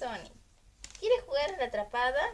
Sony, ¿Quieres jugar a la atrapada?